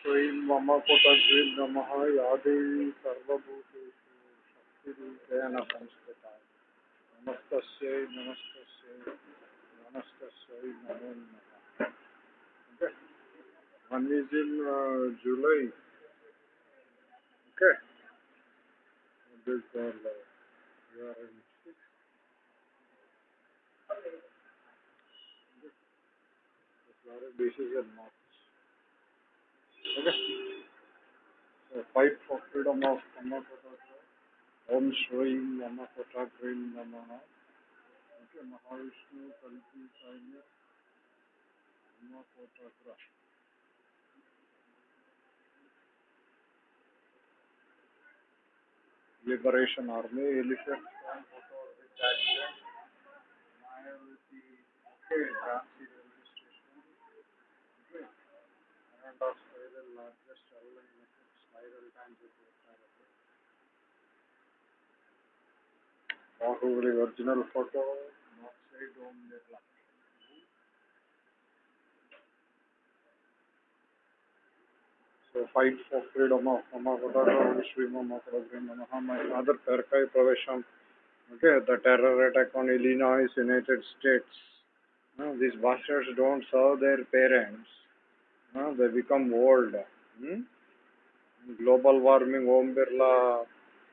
श्रीं मम पुटग्रीं नमः या देवी सर्वभूतेषु शक्तिरूपेण संस्कृता नमस्तस्यै नमस्तस्यै नमस्तस्यै नमो नमः is in uh, July okay this uh, is in March Okay. So fight for freedom of Kamakotaka. Om Shri Yamakota Green Namaha. Okay, Mahavishnu Kalki Sainya. Yamakotaka. Liberation Army, elephant from photo with action. Largest network spiral transit network. Bahubali original photo, north side Om Birla. So fight for freedom of Mamakoda, Sri Mamakoda, Namaha, my father Perkai Pravesham. Okay, the terror attack on Illinois, United States. No, these bastards don't serve their parents. They become old. Hmm? Global warming, Om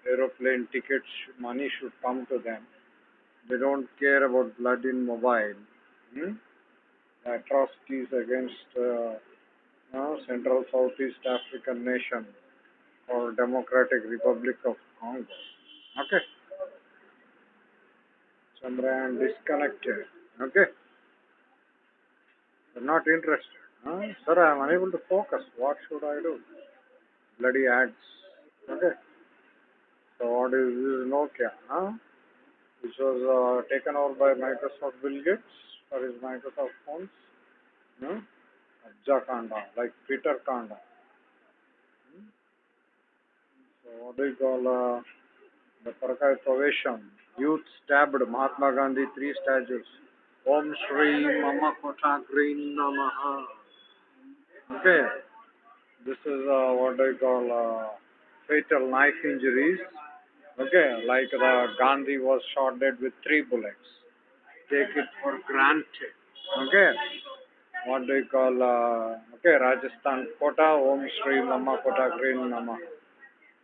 aeroplane tickets, money should come to them. They don't care about blood in mobile. Hmm? The atrocities against uh, uh, Central Southeast African nation or Democratic Republic of Congo. Okay. Chandrayaan disconnected. Okay. They're not interested. Sir, I am unable to focus. What should I do? Bloody ads. Okay. So what is this Nokia? Huh? Which was uh, taken over by Microsoft Bill Gates for his Microsoft phones. Hmm? Abja Kanda, like Peter Kanda. Hmm? So what do you call uh, the Parakai Pravesham? Youth stabbed Mahatma Gandhi, three statues. Om Shri Mama Kota Green Namaha. Okay. This is uh, what I call uh, fatal knife injuries. Okay, like the Gandhi was shot dead with three bullets. Take it for granted. Okay. What do you call uh, okay, Rajasthan Kota, Om Shri Mama Kota Green Namaha.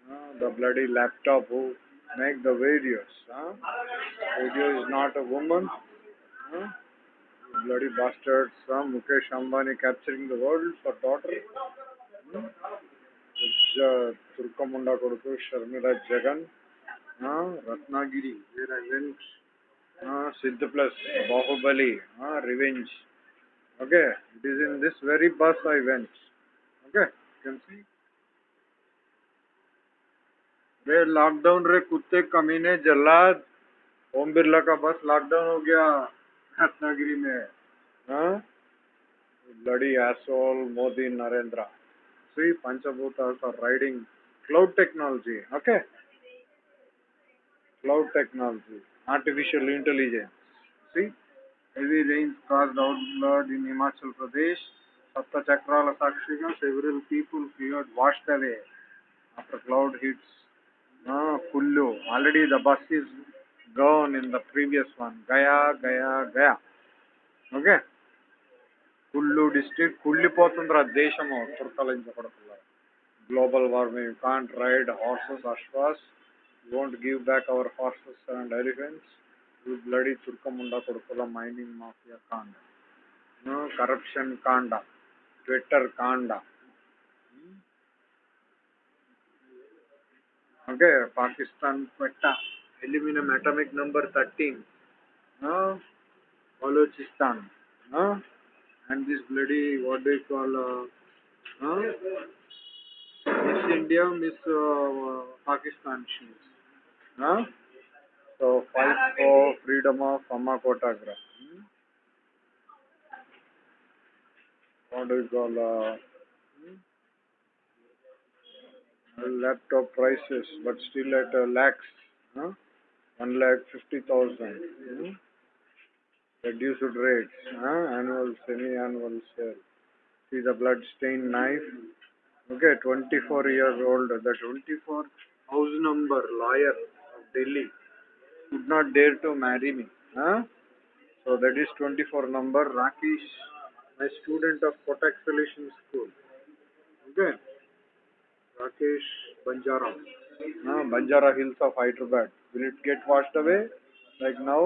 Uh, the bloody laptop who make the videos. Huh? Video is not a woman. Huh? Bloody bastards. Huh? Mukesh Ambani capturing the world for daughter. Hmm? Turkamunda Koduku, Sharmila Jagan. Huh? Ratnagiri, where I went. Uh, Siddha Plus, Bahubali, uh, Revenge. Okay, it is in this very bus I went. Okay, you can see. रे lockdown रे कुत्ते कमीने जल्लाद ओम बिरला का बस lockdown हो गया नगरी में। हाँ? लड़ी एसोल मोदी, नरेंद्र। सी पंचभूत riding cloud technology okay cloud technology artificial intelligence see heavy rain in Himachal Pradesh सप्त साक्षी का several people fever wash they after cloud hits Kullu already the bus is gone in the previous one. Gaya, Gaya, Gaya. Okay? Kullu district కుళ్ళిపోతుందిరా దేశము. తుర్కలించకూడదు global warming you can't ride horses అశ్వాస్ you won't give back our horses and elephants you bloody తుర్కముండ కొడుకుల mining mafia కాండ. Hmm? Corruption కాండ. Twitter కాండ. Hmm? Okay Pakistan పెట్ట. aluminum atomic number 13, uh, Balochistan, uh, and this bloody, what they call, uh, uh, Miss India, Miss uh, Pakistan, she is. Uh, so, fight for freedom of Amakotagara. Hmm? What do you call, uh, hmm? laptop prices, but still at uh, lakhs. Huh? One lakh fifty thousand. Reduced rates, huh? annual, semi-annual sale. See the blood-stained knife, Okay, 24 years old. The 24 house number lawyer of Delhi would not dare to marry me. Huh? So that is 24 number. Rakesh, my student of Kotak Solution School. Okay. Rakesh Banjara. Uh, Banjara Hills of Hyderabad. Will it get washed away like now?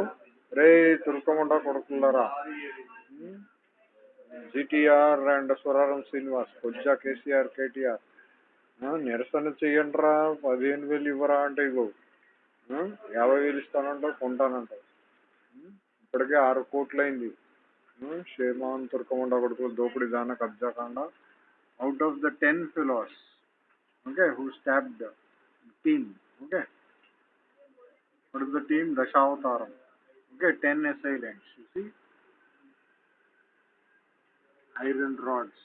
Ray Turkamunda Kodakulara. Hmm? GTR and Suraram Srinivas కొజ్జా KCR KTR నిరసన చెయ్యండిరా పదిహేను వేలు ఇవ్వరా అంటే ఆ, యాభై వేలు ఇస్తానంటావు కొంటానంటావు ఉం? ఇప్పటికే ఆరు కోట్లయింది ఉం? షేమాన్ తుర్కముండ కొడుకులు దోపిడీ దాన కబ్జా కాండ out of the ten ఫిలోస్ okay who stopped team okay What is the team? Dashavataram. Okay, 10 assailants. You see? Iron rods.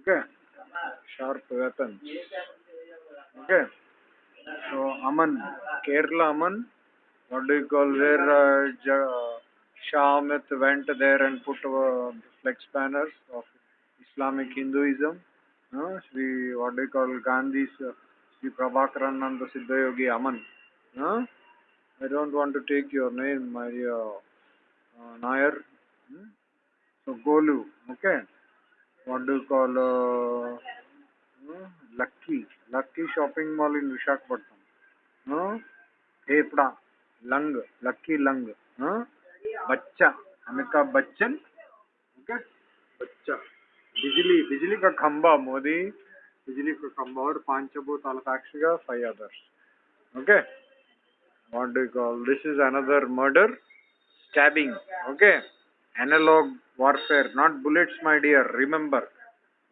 Okay? Sharp weapons. Okay? So, Aman. Kerala Aman. What do you call where uh, Shah went there and put uh, flex banners of Islamic Hinduism? No? Sri, what do you call Gandhi's uh, Sri Prabhakaran and the Siddhayogi Aman? No? I don't want to take your name, my uh, uh, Nair. Hmm? So Golu, okay. What do you call uh, uh, Lucky? Lucky shopping mall in Visakhapatnam. Uh, Hepda, Lung, Lucky Lung. Uh, Bachcha, Amitabh Bachchan. Okay. Bachcha. बिजली बिजली का खंबा मोदी बिजली का खंबा और पांचभूताल साक्षिगा five others okay what do you call this is another murder stabbing okay analog warfare not bullets my dear remember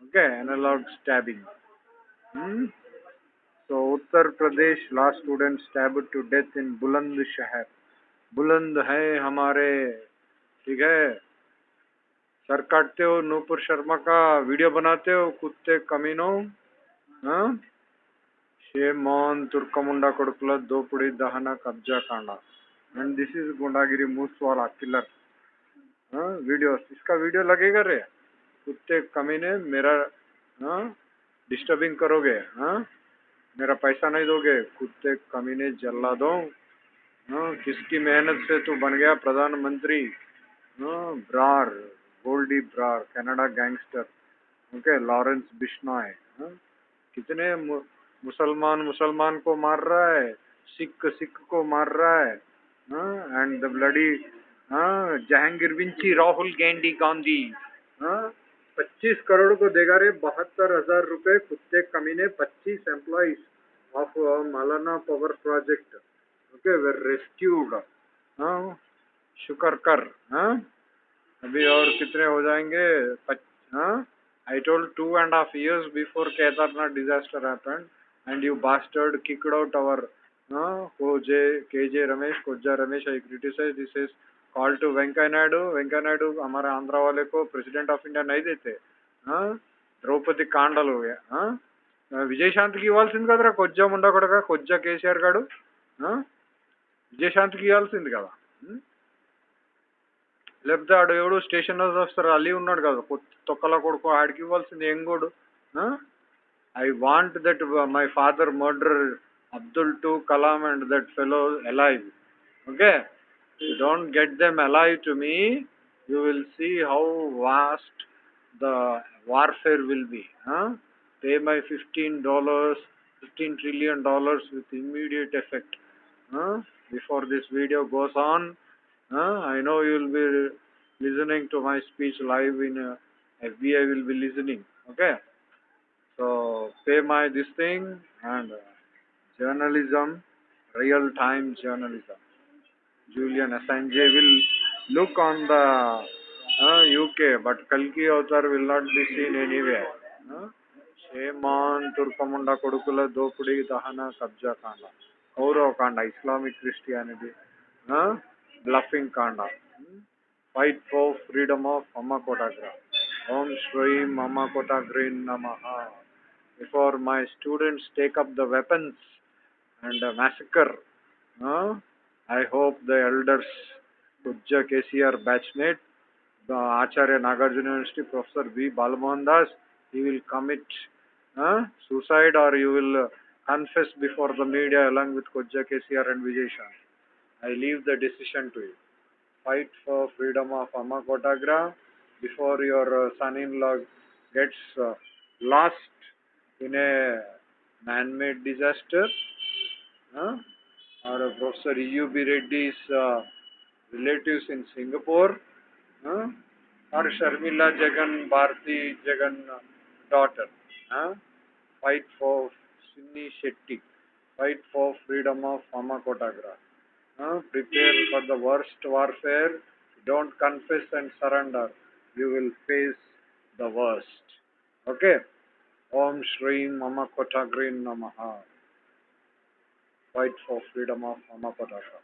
okay analog stabbing hmm? so uttar pradesh last student stabbed to death in buland shahar बुलंद है हमारे ठीक है sir काटते हो नूपुर शर्मा का video बनाते हो कुत्ते कमीनों हाँ A तुर्कमुंडा Turkamunda दोपड़ी Dopudi कब्जा Kabja एंड दिस इज़ गुंडागिरी, मूस वाला किलर वीडियो हाँ, इसका वीडियो लगेगा रे? कुत्ते कमीने मेरा हाँ, डिस्टर्बिंग करोगे हाँ? मेरा पैसा नहीं दोगे? कुत्ते कमीने जल्ला दो? हाँ, किसकी मेहनत से तू बन गया, प्रधानमंत्री? Brar, Goldy Brar, Canada gangster okay Lawrence Bishnoi कितने मुसलमान मुसलमान को मार रहा है सिख सिख को मार रहा है एंड द ब्लडी जहांगीर विंची राहुल गांधी गांधी पच्चीस करोड़ को देगा रे बहत्तर हज़ार रुपए कुत्ते कमीने पच्चीस employees of Malana power project okay we rescued शुक्र कर हाँ अभी और कितने हो जाएँगे told two and a half years before Kedarnath disaster happened, and you bastard kicked out our uh, KJ, KJ Ramesh, Koja Ramesh. I criticized. This is call to Venkaya Naidu. Venkaya Naidu हमारे आंध्रा वाले को president of India नहीं देते हाँ ద్రౌపది కాండలు విజయశాంతికి ఇవ్వాల్సింది కదరా కొజ్జా ముండా కొడక కొజ్జా కేసీఆర్ గాడు ఆ? విజయశాంతికి ఇవ్వాల్సింది కదా ఉం? లేకపోతే ఆడు ఎవడు స్టేషన్ ఆఫీసర్ అలీ ఉన్నాడు కదా కొత్త తొక్కల కొడుకు ఆడికి ఇవ్వాల్సింది ఏం I want that my father murdered Abdul to Kalam and that fellow alive. Okay? You don't get them alive to me, you will see how vast the warfare will be. Huh? Pay my $15, $15 trillion with immediate effect. Huh? Before this video goes on, huh? I know you'll be listening to my speech live in uh, FBI will be listening. Okay? So pay my this thing and uh, journalism, real time journalism. Julian Assange will look on the uh, UK, but Kalki author will not be seen anywhere. Uh, shame on Turkamunda Kodukula Dopudi Dahana Kabja Kanda, Kaurav Kanda, Islamic Christianity, uh, bluffing Kanda. Hmm? Fight for freedom of Amma Kotagra. Om Shri Mama Green Namaha before my students take up the weapons and massacre. Uh, I hope the elders, Pujja KCR batchmate, the Acharya Nagarjuna University, Professor B. Balamohandas, he will commit uh, suicide or you will confess before the media along with Kojja KCR and Vijay I leave the decision to you. Fight for freedom of Amma before your uh, son-in-law gets uh, lost in a man-made disaster. Uh, Professor E.U.B. Reddy's uh, relatives in Singapore. Huh? Or Sharmila Jagan, Bharti Jagan uh, daughter. Fight for Sinni Shetty. Fight for freedom of Amma Kotagra. Huh? Prepare for the worst warfare. Don't confess and surrender. You will face the worst. Okay? Om Shri Mama Kotagrin Namaha. Fight for freedom of Kotagra.